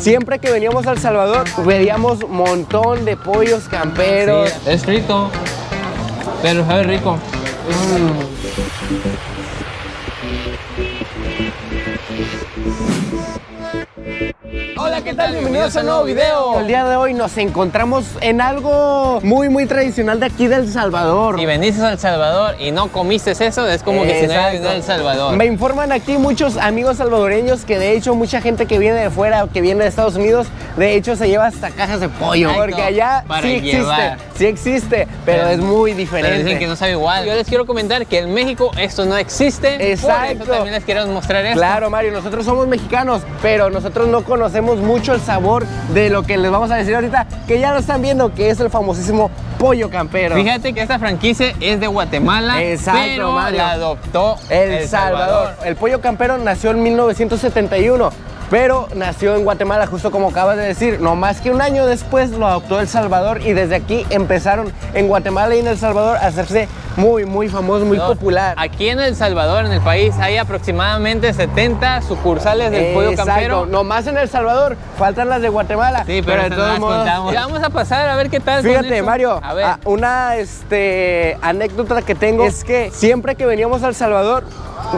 siempre que veníamos a El Salvador, veíamos un montón de pollos camperos. Sí, es frito, pero sabe rico. Hola, ¿qué tal? Bienvenidos a un nuevo video. El día de hoy nos encontramos en algo muy, muy tradicional de aquí del Salvador. Si veniste a El Salvador y no comiste eso, es como que si no a El Salvador. Me informan aquí muchos amigos salvadoreños que de hecho mucha gente que viene de fuera, que viene de Estados Unidos, de hecho se lleva hasta cajas de pollo. Exacto, Porque allá sí existe, sí existe, pero, es muy Pero diferente. dicen que no sabe igual. Yo les quiero comentar que en México esto no existe. Por Exacto. eso también les quiero mostrar esto. Claro, Mario, nosotros somos mexicanos, pero nosotros no conocemos mucho el sabor de lo que les vamos a decir ahorita, que ya lo están viendo, que es el famosísimo pollo campero. Fíjate que esta franquicia es de Guatemala, Exacto, pero Mario. la adoptó El, Salvador. El pollo campero nació en 1971, pero nació en Guatemala, justo como acabas de decir. No más que un año después lo adoptó El Salvador y desde aquí empezaron en Guatemala y en El Salvador a hacerse muy, muy famoso, muy No, popular. Aquí en El Salvador, en el país, hay aproximadamente 70 sucursales del pollo campero. No más en El Salvador, faltan las de Guatemala. Sí, pero, de estas no todos modos. contamos. Ya vamos a pasar a ver qué tal. Fíjate. Mario, A ver. ah, una este, anécdota que tengo es que siempre que veníamos a El Salvador,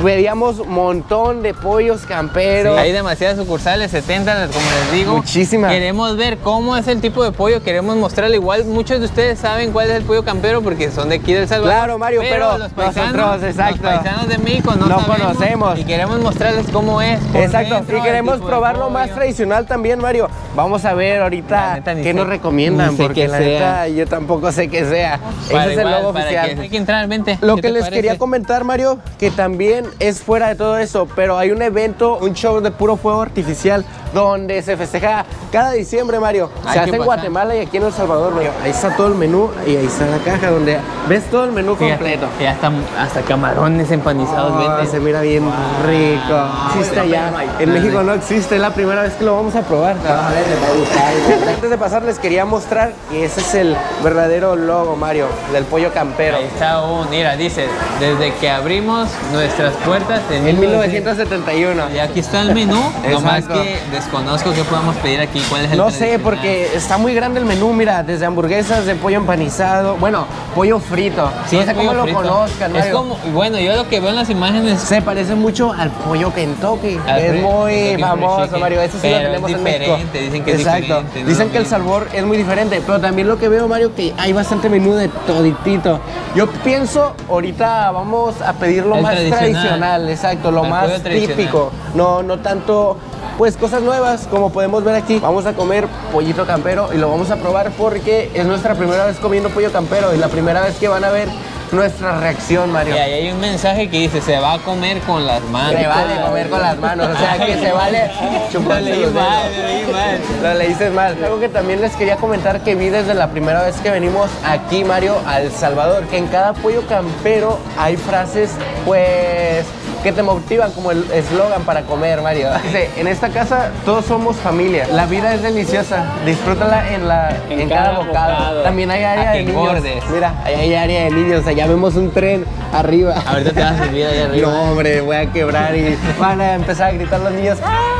veíamos un montón de pollos camperos. Sí, hay demasiadas sucursales, 70, como les digo. Muchísimas. Queremos ver cómo es el tipo de pollo, queremos mostrarle igual. Muchos de ustedes saben cuál es el pollo campero porque son de aquí del Salvador. Claro, Mario, pero los paisanos, nosotros, exacto. los paisanos de México no, conocemos. Y queremos mostrarles cómo es. Exacto, dentro, y queremos probar lo más tradicional también, Mario. Vamos a ver ahorita neta, qué sé- nos recomiendan, porque la neta yo tampoco sé qué sea. Para Ese es el logo oficial. que- hay que entrar, vente. Lo ¿Qué que les parece? quería comentar, Mario, que también es fuera de todo eso, pero hay un evento, un show de puro fuego artificial donde se festeja cada diciembre, Mario. Hay se hace en. Guatemala y aquí en El Salvador, Mario. Ahí está todo el menú y ahí está la caja donde ves todo el menú Completo. que ya están hasta camarones empanizados, Ah, vente. se mira bien rico. Existe allá. En México no existe, es la primera vez que lo vamos a probar. Antes de pasar les quería mostrar que ese es el verdadero logo, Mario, del pollo campero. Ahí está un, mira, dice, desde que abrimos nuestras puertas en, En 1900. 1971. Y aquí está el menú, nomás que desconozco qué podemos pedir aquí, cuál es el No sé, porque está muy grande el menú, mira, desde hamburguesas de pollo empanizado, bueno, pollo frito. Sí, es sé cómo lo frito. conozcan, Es Mario. como, bueno, yo lo que veo en las imágenes Se parece mucho al pollo Kentucky. Al es muy Kentucky famoso. Mario. Eso sí Pero lo tenemos es en México. dicen que es Exacto. diferente, no Dicen que el sabor es muy diferente, pero también lo que veo, Mario, que hay bastante menú de toditito. Yo pienso, ahorita vamos a pedir lo El más tradicional. tradicional, exacto, lo El más típico. No, no tanto. Pues cosas nuevas, como podemos ver aquí. Vamos a comer pollito campero y lo vamos a probar porque es nuestra primera vez comiendo pollo campero y la primera vez que van a ver nuestra reacción, Mario. Y ahí hay un mensaje que dice, se va a comer con las manos. Se vale comer con las manos, o sea que se vale Lo chuparse leí los mal, lo leí mal. Lo leíste mal. Algo que también les quería comentar que vi desde la primera vez que venimos aquí, Mario, a El Salvador, que en cada pollo campero hay frases, pues, que te motivan como el eslogan para comer, Mario. En esta casa todos somos familia. La vida es deliciosa. Disfrútala en, la, en, En cada, cada bocado. bocado. También hay área de niños. Mira, ahí hay área de niños. Allá vemos un tren arriba. Ahorita te vas a subir ahí arriba. No, hombre, voy a quebrar y van a empezar a gritar los niños. ¡Ah!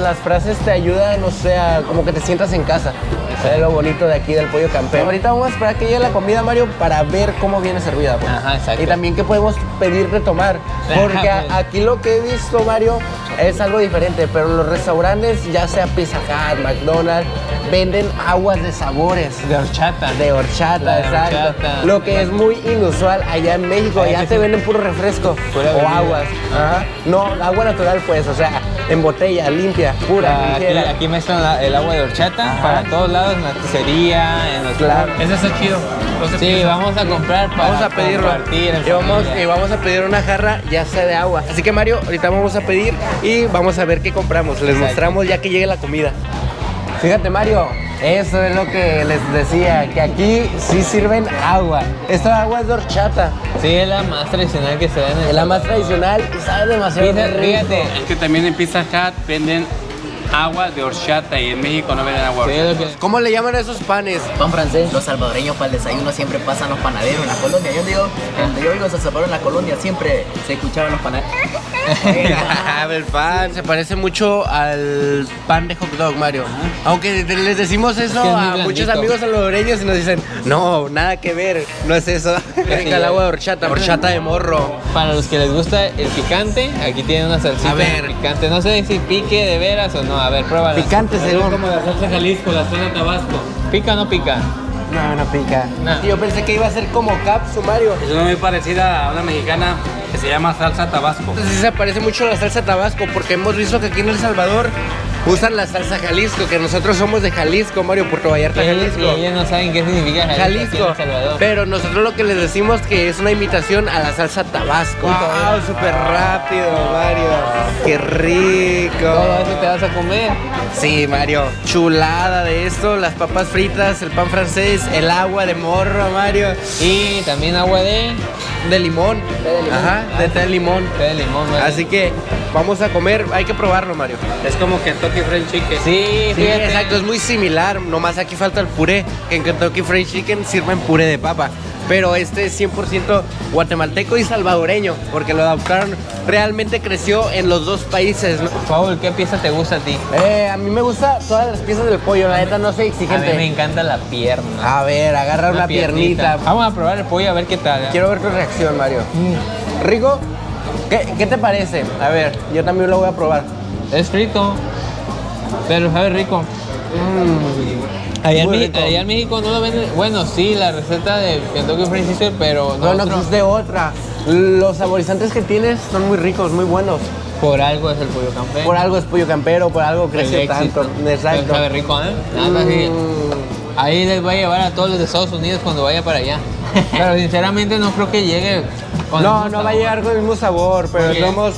Las frases te ayudan, o sea, como que te sientas en casa. Es lo bonito de aquí del pollo campero. Ahorita vamos a esperar que llegue la comida, Mario, para ver cómo viene servida. pues. Ajá, exacto. Y también qué podemos pedir de tomar. Porque Ajá, pues. a- aquí lo que he visto, Mario, es algo diferente. Pero los restaurantes, ya sea Pizza Hut, McDonald's, venden aguas de sabores. De horchata. De horchata, La exacto. horchata. Lo que es muy inusual allá en México. Allá te sí. venden puro refresco Pura o aguas. Ajá. No, agua natural, pues, o sea, en botella, limpia, pura, Aquí, ligera. aquí mezclan la- el agua de horchata Ajá. para todos lados, en la pizzería, en los Claro. Ese está chido. Sí, vamos a comprar para Vamos a pedirlo. compartir en Y vamos, y vamos a pedir una jarra ya sea de agua. Así que Mario, ahorita vamos a pedir y vamos a ver qué compramos. Les Exacto. mostramos ya que llegue la comida. Fíjate Mario, eso es lo que les decía, que aquí sí sirven agua. Esta agua es de horchata, Sí, es la más tradicional que se da en el es la más tradicional y sabe demasiado Fíjate, rico. fíjate. Es que también en Pizza Hut venden agua de horchata y en México no venden agua. Sí, que- ¿Cómo le llaman a esos panes? Pan francés. Los salvadoreños para el desayuno siempre pasan los panaderos en la colonia. Yo digo, donde yo vivo en San Salvador, en la colonia, siempre se escuchaban los panaderos. el pan se parece mucho al pan de hot dog, Mario. Aunque les decimos eso que es muy a muchos amigos salvadoreños y nos dicen, no, nada que ver, no es eso. Rica el agua de horchata, horchata de morro. Para los que les gusta el picante, aquí tiene una salsita A ver. picante. No sé si pique de veras o no. A ver, pruébala. Picante según. Como la salsa Jalisco, la zona Tabasco. ¿Pica o no pica? No, no pica. No. Yo pensé que iba a ser como capsu, Mario. Es una muy parecida a una mexicana que se llama salsa Tabasco. Sí se parece mucho a la salsa tabasco porque hemos visto que aquí en El Salvador usan la salsa Jalisco, que nosotros somos de Jalisco, Mario, Puerto Vallarta, Jalisco. y ellos no saben qué significa Jalisco, Jalisco. Salvador. Pero nosotros lo que les decimos que es una imitación a la salsa Tabasco. ¡Wow! Súper rápido. ¡Qué rico! Todo eso te vas a comer. Sí, Mario. Chulada de esto, las papas fritas, el pan francés, el agua de morro, Mario. Y también agua de, De limón. de limón. Ajá, de té de limón. té de limón. Así que vamos a comer, hay que probarlo, Mario. Es como Kentucky Fried Chicken. Sí, Sí, fíjate. exacto, es muy similar, nomás aquí falta el puré, en Kentucky Fried Chicken sirven puré de papa. Pero este es 100% guatemalteco y salvadoreño, porque lo adoptaron, realmente creció en los dos países. ¿no? Paul, ¿qué pieza te gusta a ti? Eh, a mí me gustan todas las piezas del pollo, la neta no soy A mí me exigente. encanta la pierna. A ver, agarra una, piernita. Vamos a probar el pollo a ver qué tal. ¿eh? Quiero ver tu reacción, Mario. ¿Rico? ¿Qué, qué te parece? A ver, yo también lo voy a probar. Es frito, pero sabe rico. Allá allá en México no lo venden. Bueno, sí, la receta de Kentucky Fried Chicken, pero No, no nosotros- existe otra. Los saborizantes que tienes son muy ricos, muy buenos. por algo es el pollo campero. Por algo es pollo campero, por algo crece tanto. Exacto. Sabe rico, ¿eh? Nada. Mm. Ahí les voy a llevar a todos los de Estados Unidos cuando vaya para allá. Pero sinceramente no creo que llegue con No, no va a llegar con el mismo sabor, pero somos.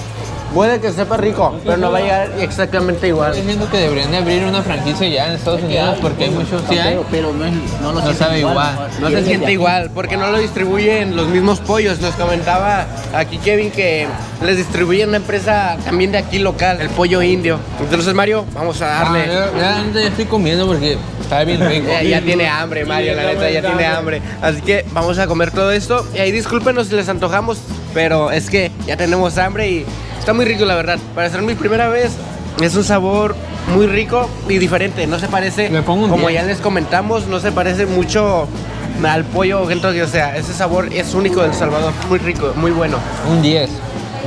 Puede que sepa rico, pero no va a llegar exactamente igual. Estoy diciendo que deberían de abrir una franquicia ya en Estados Unidos porque hay muchos sí hay. Pero, no, no lo No sabe igual. No se siente igual, porque no lo distribuyen los mismos pollos. Nos comentaba aquí Kevin que les distribuye una empresa también de aquí local, el pollo indio. Entonces, Mario, vamos a Ah, darle. yo- ya, ya estoy comiendo porque está bien rico. Ya, ya tiene hambre, Mario, la neta, ya tiene hambre. Así que vamos a comer todo esto. Y ahí discúlpenos si les antojamos, pero es que ya tenemos hambre y está muy rico, la verdad. Para ser mi primera vez, es un sabor muy rico y diferente. No se parece, Le pongo un como 10. ya les comentamos, no se parece mucho al pollo. Entonces, o sea, ese sabor es único del Salvador. Muy rico, muy bueno. Un 10.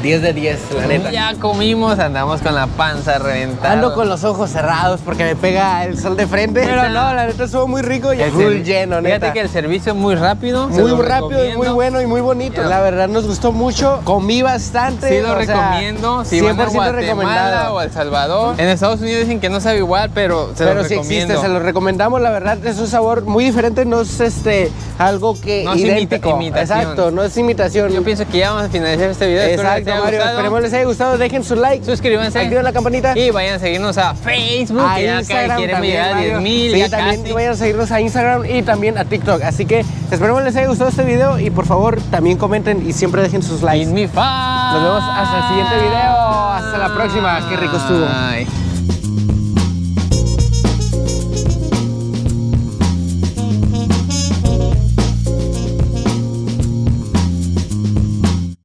10 de 10, la neta. Ya comimos, andamos con la panza reventada. Ando con los ojos cerrados porque me pega el sol de frente. Pero no, la neta estuvo muy rico y El full lleno, neta. Fíjate que el servicio es muy rápido. Muy rápido y muy bueno y muy bonito. La verdad nos gustó mucho. Comí bastante. Sí lo recomiendo. Si van a 100% Guatemala recomendado. o El Salvador. En Estados Unidos dicen que no sabe igual, pero se Pero lo sí recomiendo. existe, se lo recomendamos. La verdad es un sabor muy diferente. No es este algo que No es imita- idéntico. imitación. Exacto, no es imitación. Yo pienso que ya vamos a finalizar este video. Les Mario. Esperemos les haya gustado. Dejen su like. Suscríbanse. Activen la campanita. Y vayan a seguirnos a Facebook. a que Instagram queremos llegar a Mario. 10 mil. Sí, también casi. vayan a seguirnos a Instagram y también a TikTok. Así que esperemos les haya gustado este video y por favor también comenten y siempre dejen sus likes. Fan. Nos vemos hasta el siguiente video. Hasta la próxima. Qué rico estuvo. Bye.